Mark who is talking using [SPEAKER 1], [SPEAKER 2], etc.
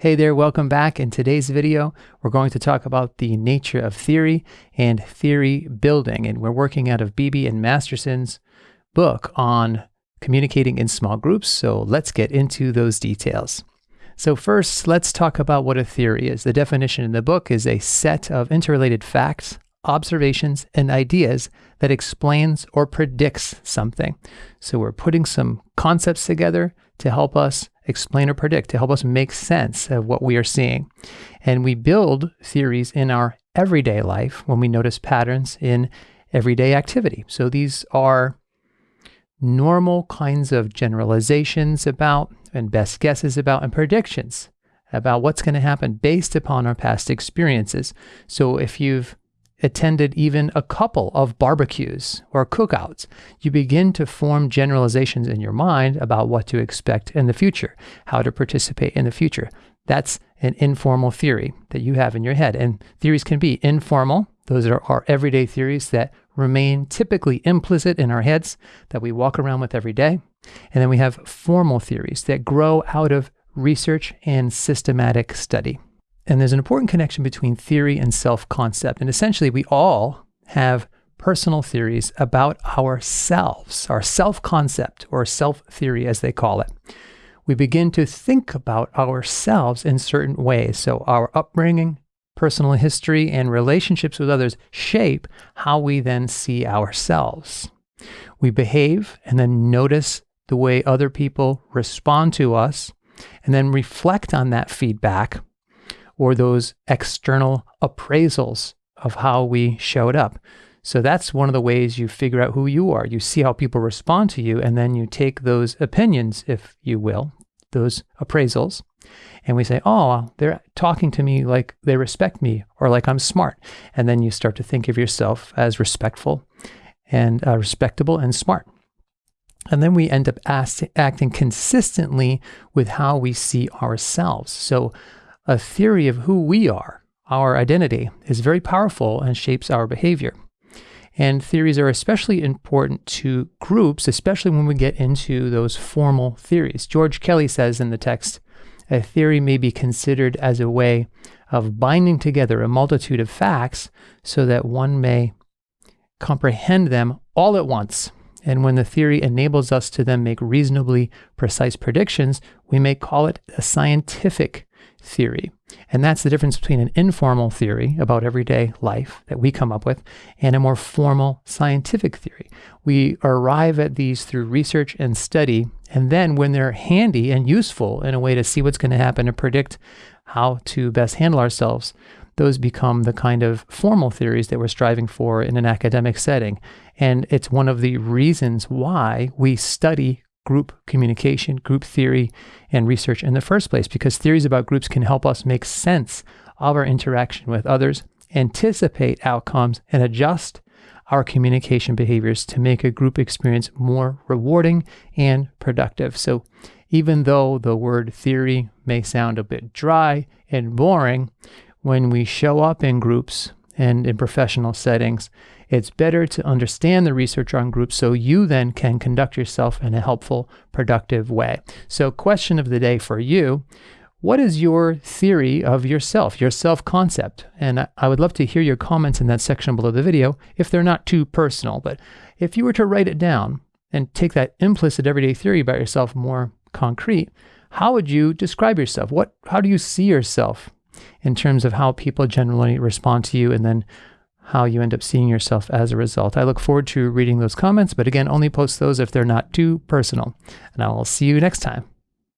[SPEAKER 1] Hey there, welcome back. In today's video, we're going to talk about the nature of theory and theory building. And we're working out of Beebe and Masterson's book on communicating in small groups. So let's get into those details. So first, let's talk about what a theory is. The definition in the book is a set of interrelated facts, observations, and ideas that explains or predicts something. So we're putting some concepts together to help us explain or predict, to help us make sense of what we are seeing. And we build theories in our everyday life when we notice patterns in everyday activity. So these are normal kinds of generalizations about and best guesses about and predictions about what's going to happen based upon our past experiences. So if you've attended even a couple of barbecues or cookouts, you begin to form generalizations in your mind about what to expect in the future, how to participate in the future. That's an informal theory that you have in your head. And theories can be informal. Those are our everyday theories that remain typically implicit in our heads that we walk around with every day. And then we have formal theories that grow out of research and systematic study. And there's an important connection between theory and self concept. And essentially, we all have personal theories about ourselves, our self concept or self theory, as they call it. We begin to think about ourselves in certain ways. So, our upbringing, personal history, and relationships with others shape how we then see ourselves. We behave and then notice the way other people respond to us, and then reflect on that feedback or those external appraisals of how we showed up. So that's one of the ways you figure out who you are. You see how people respond to you, and then you take those opinions, if you will, those appraisals, and we say, oh, they're talking to me like they respect me or like I'm smart. And then you start to think of yourself as respectful and uh, respectable and smart. And then we end up acting consistently with how we see ourselves. So a theory of who we are, our identity, is very powerful and shapes our behavior. And theories are especially important to groups, especially when we get into those formal theories. George Kelly says in the text, a theory may be considered as a way of binding together a multitude of facts so that one may comprehend them all at once. And when the theory enables us to then make reasonably precise predictions, we may call it a scientific theory. And that's the difference between an informal theory about everyday life that we come up with and a more formal scientific theory. We arrive at these through research and study. And then when they're handy and useful in a way to see what's going to happen and predict how to best handle ourselves, those become the kind of formal theories that we're striving for in an academic setting. And it's one of the reasons why we study group communication, group theory, and research in the first place, because theories about groups can help us make sense of our interaction with others, anticipate outcomes, and adjust our communication behaviors to make a group experience more rewarding and productive. So, even though the word theory may sound a bit dry and boring, when we show up in groups and in professional settings, it's better to understand the research on groups so you then can conduct yourself in a helpful, productive way. So, question of the day for you what is your theory of yourself, your self concept? And I would love to hear your comments in that section below the video if they're not too personal. But if you were to write it down and take that implicit everyday theory about yourself more concrete, how would you describe yourself? What, how do you see yourself in terms of how people generally respond to you and then how you end up seeing yourself as a result. I look forward to reading those comments, but again, only post those if they're not too personal. And I will see you next time.